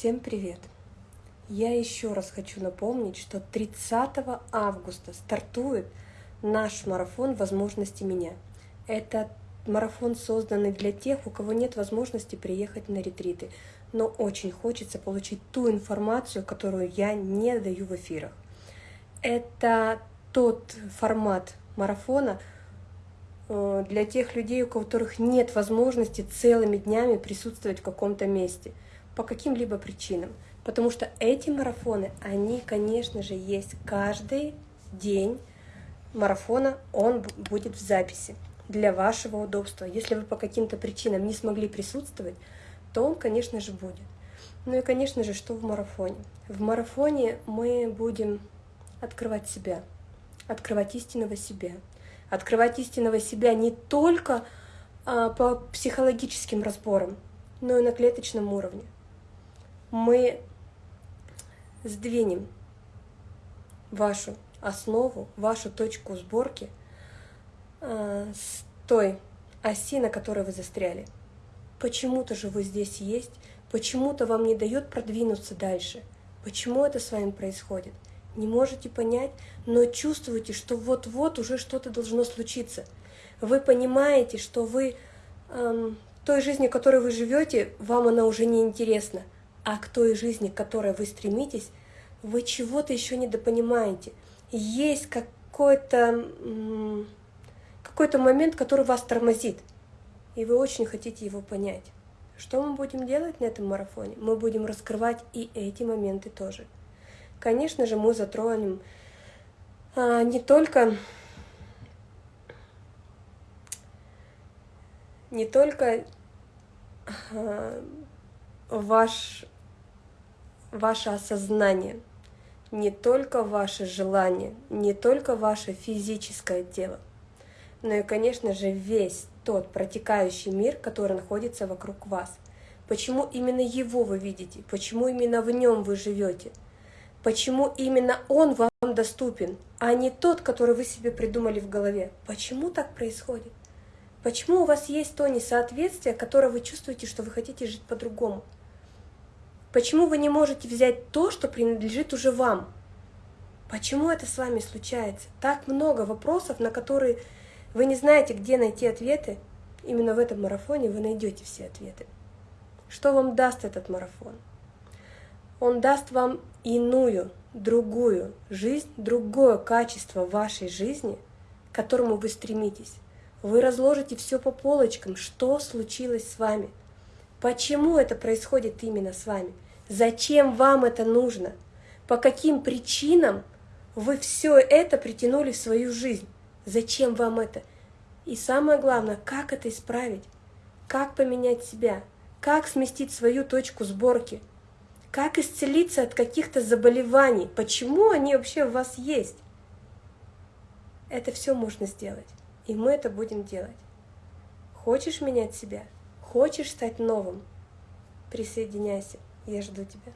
Всем привет! Я еще раз хочу напомнить, что 30 августа стартует наш марафон «Возможности меня». Это марафон, созданный для тех, у кого нет возможности приехать на ретриты, но очень хочется получить ту информацию, которую я не даю в эфирах. Это тот формат марафона э, для тех людей, у которых нет возможности целыми днями присутствовать в каком-то месте – по каким-либо причинам. Потому что эти марафоны, они, конечно же, есть каждый день марафона, он будет в записи для вашего удобства. Если вы по каким-то причинам не смогли присутствовать, то он, конечно же, будет. Ну и, конечно же, что в марафоне? В марафоне мы будем открывать себя, открывать истинного себя. Открывать истинного себя не только а, по психологическим разборам, но и на клеточном уровне мы сдвинем вашу основу, вашу точку сборки э, с той оси, на которой вы застряли. Почему-то же вы здесь есть, почему-то вам не дает продвинуться дальше. Почему это с вами происходит? Не можете понять, но чувствуете, что вот-вот уже что-то должно случиться. Вы понимаете, что вы эм, той жизнью, которой вы живете, вам она уже не интересна а к той жизни, к которой вы стремитесь, вы чего-то еще недопонимаете. Есть какой-то какой-то момент, который вас тормозит, и вы очень хотите его понять. Что мы будем делать на этом марафоне? Мы будем раскрывать и эти моменты тоже. Конечно же, мы затронем а, не только не только а, ваш ваше осознание, не только ваше желание, не только ваше физическое тело, но и, конечно же, весь тот протекающий мир, который находится вокруг вас. Почему именно его вы видите? Почему именно в нем вы живете? Почему именно он вам доступен, а не тот, который вы себе придумали в голове? Почему так происходит? Почему у вас есть то несоответствие, которое вы чувствуете, что вы хотите жить по-другому? Почему вы не можете взять то, что принадлежит уже вам? Почему это с вами случается? Так много вопросов, на которые вы не знаете, где найти ответы. Именно в этом марафоне вы найдете все ответы. Что вам даст этот марафон? Он даст вам иную, другую жизнь, другое качество вашей жизни, к которому вы стремитесь. Вы разложите все по полочкам, что случилось с вами – Почему это происходит именно с вами? Зачем вам это нужно? По каким причинам вы все это притянули в свою жизнь? Зачем вам это? И самое главное, как это исправить? Как поменять себя? Как сместить свою точку сборки? Как исцелиться от каких-то заболеваний? Почему они вообще у вас есть? Это все можно сделать. И мы это будем делать. Хочешь менять себя? Хочешь стать новым? Присоединяйся, я жду тебя.